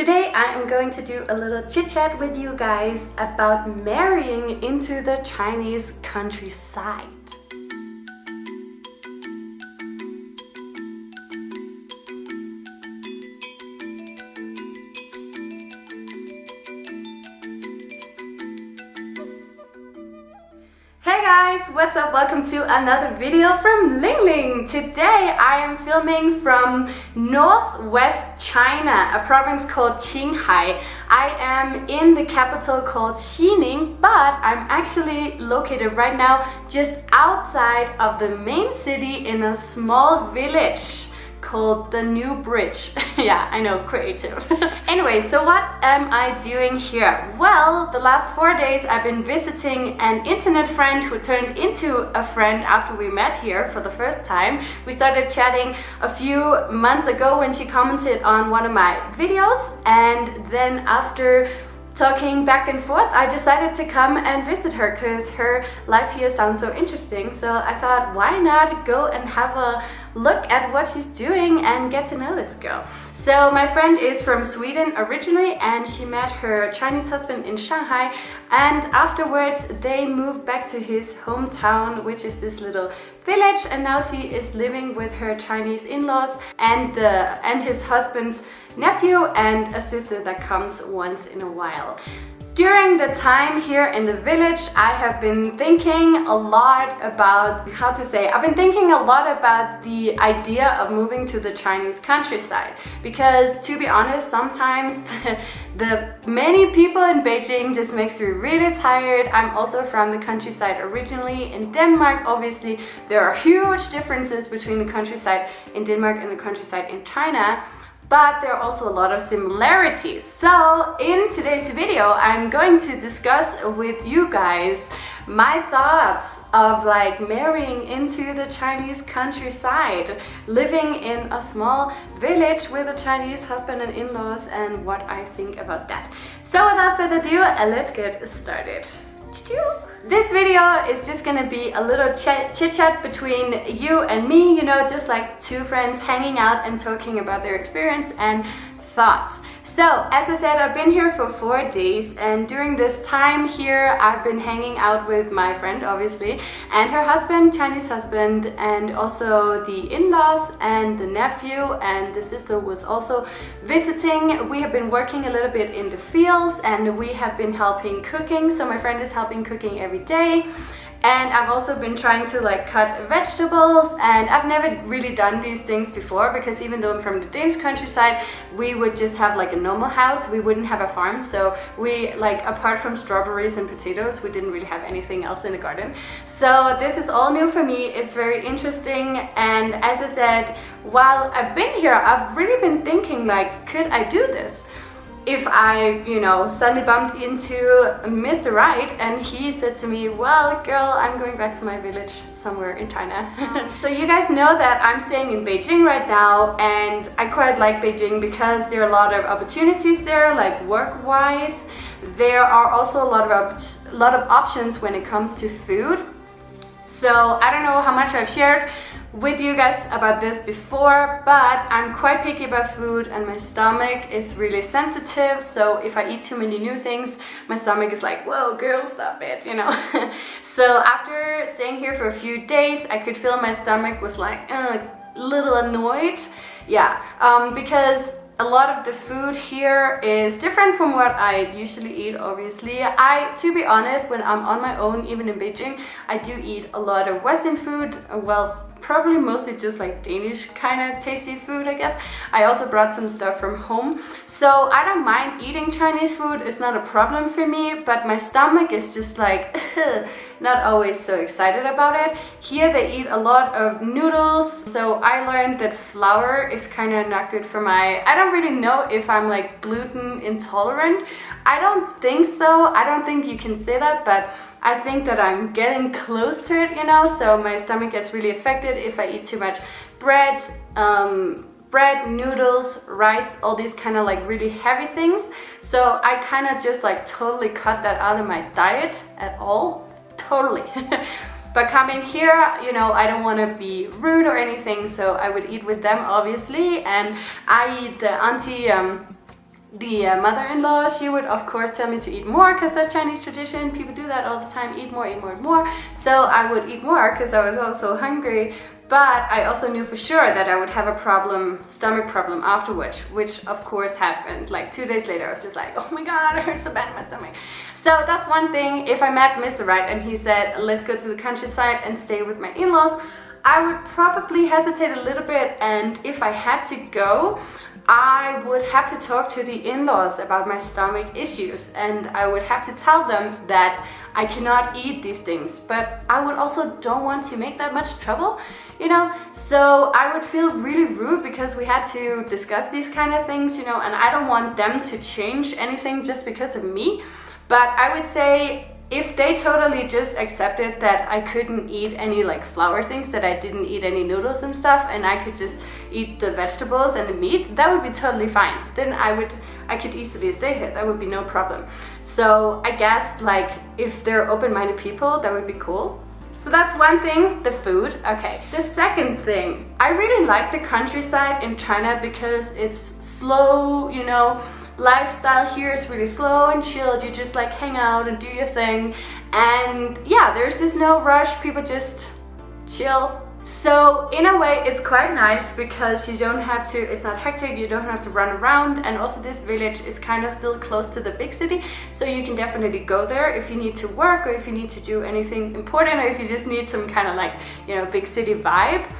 Today I am going to do a little chit chat with you guys about marrying into the Chinese countryside. What's up? Welcome to another video from Ling Ling. Today I am filming from northwest China, a province called Qinghai. I am in the capital called Xining, but I'm actually located right now just outside of the main city in a small village called The New Bridge. yeah, I know, creative. anyway, so what am I doing here? Well, the last four days I've been visiting an internet friend who turned into a friend after we met here for the first time. We started chatting a few months ago when she commented on one of my videos and then after talking back and forth, I decided to come and visit her because her life here sounds so interesting. So I thought, why not go and have a look at what she's doing and get to know this girl. So my friend is from Sweden originally and she met her Chinese husband in Shanghai and afterwards they moved back to his hometown which is this little village and now she is living with her Chinese in-laws and, uh, and his husband's nephew and a sister that comes once in a while. During the time here in the village, I have been thinking a lot about, how to say, I've been thinking a lot about the idea of moving to the Chinese countryside. Because to be honest, sometimes the many people in Beijing just makes me really tired. I'm also from the countryside originally in Denmark. Obviously, there are huge differences between the countryside in Denmark and the countryside in China but there are also a lot of similarities. So in today's video, I'm going to discuss with you guys my thoughts of like marrying into the Chinese countryside, living in a small village with a Chinese husband and in-laws and what I think about that. So without further ado, let's get started. This video is just gonna be a little chit chat between you and me, you know, just like two friends hanging out and talking about their experience and thoughts. So, as I said, I've been here for four days and during this time here, I've been hanging out with my friend, obviously, and her husband, Chinese husband, and also the in-laws and the nephew and the sister was also visiting. We have been working a little bit in the fields and we have been helping cooking. So my friend is helping cooking every day and I've also been trying to like cut vegetables and I've never really done these things before because even though I'm from the Danish countryside we would just have like a normal house. We wouldn't have a farm. So we like apart from strawberries and potatoes we didn't really have anything else in the garden. So this is all new for me. It's very interesting. And as I said while I've been here I've really been thinking like could I do this if I, you know, suddenly bumped into Mr. Right and he said to me, well, girl, I'm going back to my village somewhere in China. so you guys know that I'm staying in Beijing right now and I quite like Beijing because there are a lot of opportunities there, like work-wise. There are also a lot of a lot of options when it comes to food. So I don't know how much I've shared with you guys about this before, but I'm quite picky about food and my stomach is really sensitive. So if I eat too many new things, my stomach is like, whoa, girl, stop it, you know. so after staying here for a few days, I could feel my stomach was like a little annoyed. Yeah, um, because a lot of the food here is different from what I usually eat obviously. I to be honest when I'm on my own even in Beijing I do eat a lot of western food uh, well probably mostly just like Danish kind of tasty food I guess. I also brought some stuff from home. So I don't mind eating Chinese food it's not a problem for me but my stomach is just like not always so excited about it. Here they eat a lot of noodles so I learned that flour is kind of not good for my I don't really know if I'm like gluten intolerant. I don't think so. I don't think you can say that but I think that I'm getting close to it, you know, so my stomach gets really affected if I eat too much bread, um, bread, noodles, rice, all these kind of like really heavy things. So I kind of just like totally cut that out of my diet at all, totally. but coming here, you know, I don't want to be rude or anything, so I would eat with them obviously, and I eat the auntie, um, the uh, mother-in-law, she would of course tell me to eat more because that's Chinese tradition. People do that all the time, eat more, eat more, eat more. So I would eat more because I was also hungry. But I also knew for sure that I would have a problem, stomach problem afterwards, which of course happened. Like two days later, I was just like, oh my God, it hurts so bad in my stomach. So that's one thing. If I met Mr. Right and he said, let's go to the countryside and stay with my in-laws, I would probably hesitate a little bit and if I had to go, I would have to talk to the in-laws about my stomach issues and I would have to tell them that I cannot eat these things. But I would also don't want to make that much trouble you know? So I would feel really rude because we had to discuss these kind of things you know? And I don't want them to change anything just because of me. But I would say if they totally just accepted that I couldn't eat any like flour things, that I didn't eat any noodles and stuff, and I could just eat the vegetables and the meat, that would be totally fine. Then I would, I could easily stay here. That would be no problem. So I guess like if they're open-minded people, that would be cool. So that's one thing, the food. Okay. The second thing, I really like the countryside in China because it's slow, you know, lifestyle here is really slow and chilled. You just like hang out and do your thing. And yeah, there's just no rush. People just chill. So in a way, it's quite nice because you don't have to, it's not hectic, you don't have to run around. And also this village is kind of still close to the big city. So you can definitely go there if you need to work or if you need to do anything important or if you just need some kind of like, you know, big city vibe.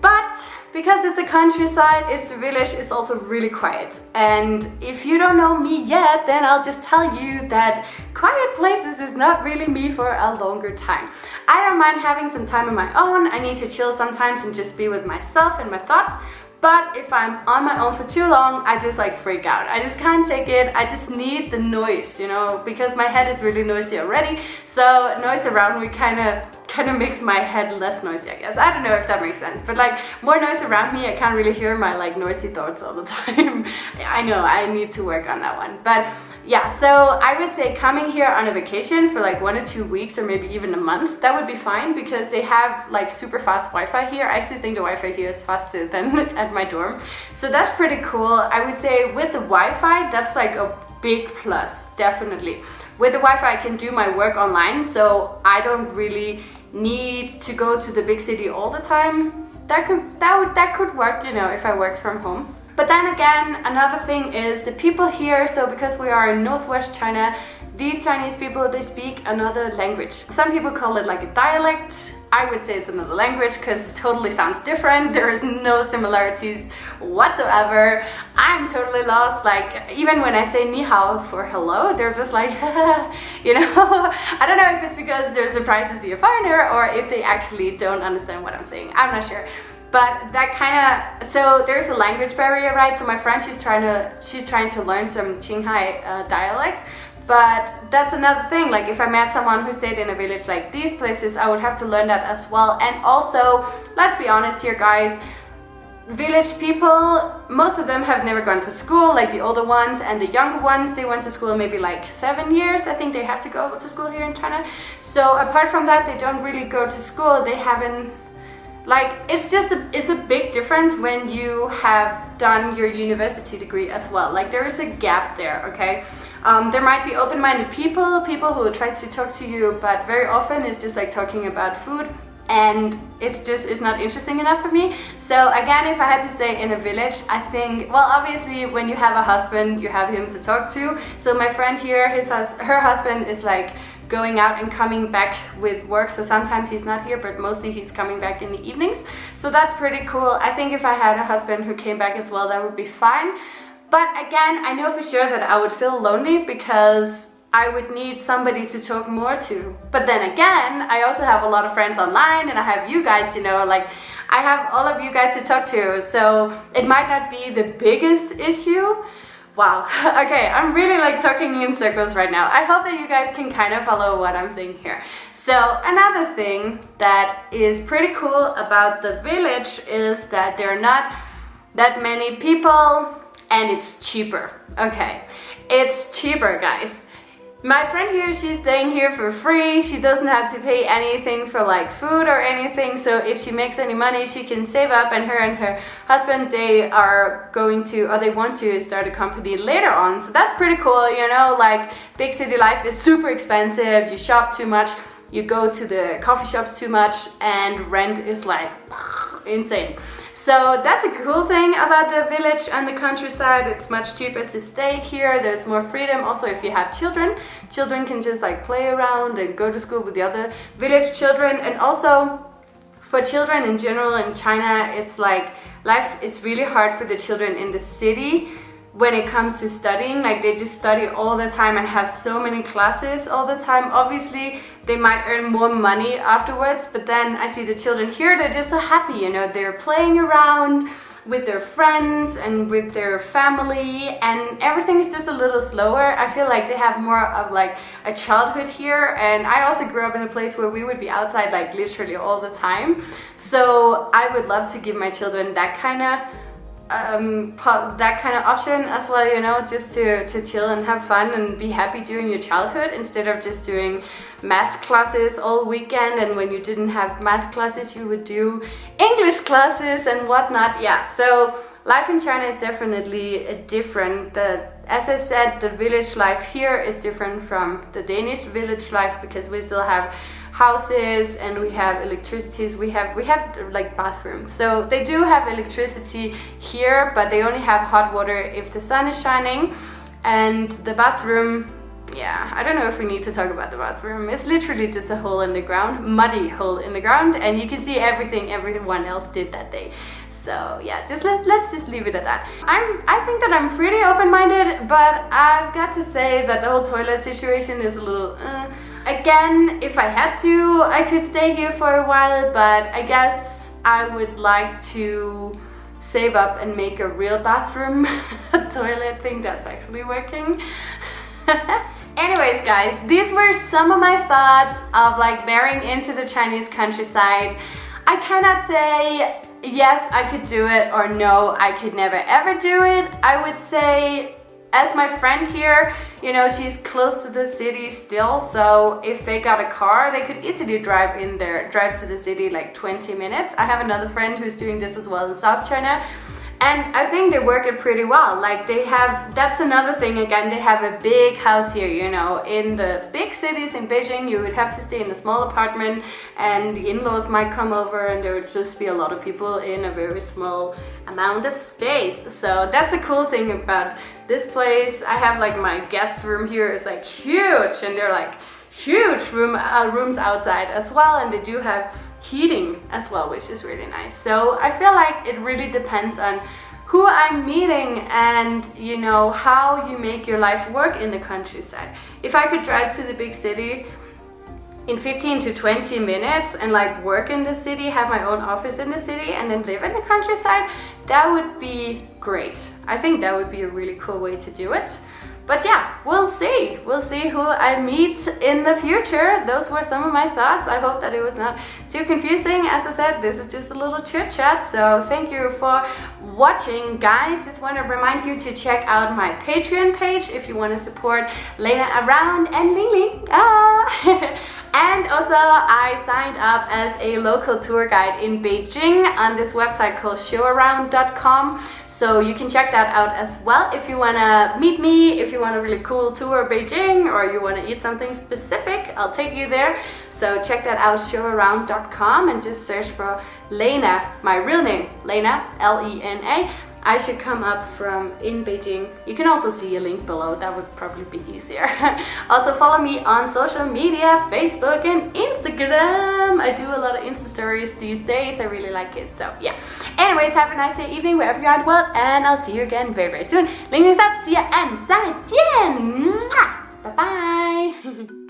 But because it's a countryside, it's a village, it's also really quiet. And if you don't know me yet, then I'll just tell you that quiet places is not really me for a longer time. I don't mind having some time on my own. I need to chill sometimes and just be with myself and my thoughts. But if I'm on my own for too long, I just like freak out. I just can't take it. I just need the noise, you know, because my head is really noisy already. So noise around me kind of kind of makes my head less noisy, I guess. I don't know if that makes sense, but like more noise around me, I can't really hear my like noisy thoughts all the time. I know I need to work on that one. But yeah, so I would say coming here on a vacation for like one or two weeks or maybe even a month, that would be fine because they have like super fast Wi-Fi here. I actually think the Wi-Fi here is faster than at my dorm. So that's pretty cool. I would say with the Wi-Fi, that's like a big plus, definitely. With the Wi-Fi, I can do my work online, so I don't really need to go to the big city all the time. That could, that would, that could work, you know, if I work from home. But then again, another thing is the people here, so because we are in northwest China, these Chinese people, they speak another language. Some people call it like a dialect. I would say it's another language because it totally sounds different. There is no similarities whatsoever. I'm totally lost. Like even when I say ni hao for hello, they're just like, you know, I don't know if it's because they're surprised to see a foreigner or if they actually don't understand what I'm saying. I'm not sure but that kind of so there's a language barrier right so my friend she's trying to she's trying to learn some Qinghai uh, dialect but that's another thing like if I met someone who stayed in a village like these places I would have to learn that as well. And also let's be honest here guys village people most of them have never gone to school like the older ones and the younger ones they went to school maybe like seven years I think they have to go to school here in China. So apart from that they don't really go to school they haven't like it's just a, it's a big difference when you have done your university degree as well. Like there is a gap there okay um, there might be open-minded people people who try to talk to you but very often it's just like talking about food and it's just it's not interesting enough for me. So again if I had to stay in a village I think well obviously when you have a husband you have him to talk to. So my friend here his her husband is like going out and coming back with work. So sometimes he's not here but mostly he's coming back in the evenings. So that's pretty cool. I think if I had a husband who came back as well that would be fine but again I know for sure that I would feel lonely because I would need somebody to talk more to. But then again, I also have a lot of friends online and I have you guys, you know, like I have all of you guys to talk to. So it might not be the biggest issue, Wow, okay, I'm really like talking in circles right now. I hope that you guys can kind of follow what I'm saying here. So another thing that is pretty cool about the village is that there are not that many people and it's cheaper. Okay, it's cheaper guys. My friend here, she's staying here for free. She doesn't have to pay anything for like food or anything. So if she makes any money, she can save up and her and her husband, they are going to, or they want to start a company later on. So that's pretty cool, you know, like big city life is super expensive. You shop too much, you go to the coffee shops too much and rent is like insane. So that's a cool thing about the village and the countryside. It's much cheaper to stay here. There's more freedom. Also, if you have children, children can just like play around and go to school with the other village children. And also for children in general in China, it's like life is really hard for the children in the city when it comes to studying like they just study all the time and have so many classes all the time. Obviously they might earn more money afterwards but then I see the children here they're just so happy you know they're playing around with their friends and with their family and everything is just a little slower. I feel like they have more of like a childhood here and I also grew up in a place where we would be outside like literally all the time. So I would love to give my children that kind of um, that kind of option as well, you know, just to, to chill and have fun and be happy during your childhood instead of just doing math classes all weekend and when you didn't have math classes you would do English classes and whatnot. Yeah, so life in China is definitely different. The, as I said, the village life here is different from the Danish village life because we still have houses and we have electricities. We have we have like bathrooms. So they do have electricity here but they only have hot water if the sun is shining. And the bathroom yeah i don't know if we need to talk about the bathroom. It's literally just a hole in the ground muddy hole in the ground and you can see everything everyone else did that day so yeah just let, let's just leave it at that i'm i think that i'm pretty open-minded but i've got to say that the whole toilet situation is a little uh, Again, if I had to, I could stay here for a while, but I guess I would like to save up and make a real bathroom toilet thing that's actually working. Anyways guys, these were some of my thoughts of like marrying into the Chinese countryside. I cannot say yes I could do it or no I could never ever do it. I would say as my friend here, you know, she's close to the city still, so if they got a car, they could easily drive in there, drive to the city like 20 minutes. I have another friend who's doing this as well in South China, and I think they work it pretty well. Like they have, that's another thing again, they have a big house here, you know. In the big cities in Beijing, you would have to stay in a small apartment and the in-laws might come over and there would just be a lot of people in a very small amount of space. So that's a cool thing about this place. I have like my guest room here is like huge and they're like huge room uh, rooms outside as well and they do have heating as well, which is really nice. So I feel like it really depends on who I'm meeting and you know how you make your life work in the countryside. If I could drive to the big city in 15 to 20 minutes and like work in the city, have my own office in the city and then live in the countryside, that would be great. I think that would be a really cool way to do it. But yeah, we'll see. We'll see who I meet in the future. Those were some of my thoughts. I hope that it was not too confusing. As I said, this is just a little chit chat. So thank you for watching, guys. Just want to remind you to check out my Patreon page if you want to support Lena around and Ling. Ah! and also, I signed up as a local tour guide in Beijing on this website called showaround.com. So you can check that out as well if you want to meet me, if you want a really cool tour of Beijing or you want to eat something specific, I'll take you there. So check that out, showaround.com and just search for Lena, my real name, Lena, L-E-N-A. I should come up from in Beijing. You can also see a link below, that would probably be easier. also follow me on social media, Facebook and Instagram. I do a lot of Insta stories these days, I really like it, so yeah. Anyways, have a nice day, evening, wherever you're at world, and I'll see you again very, very soon. Link is up, see ya, and 再见! Bye-bye!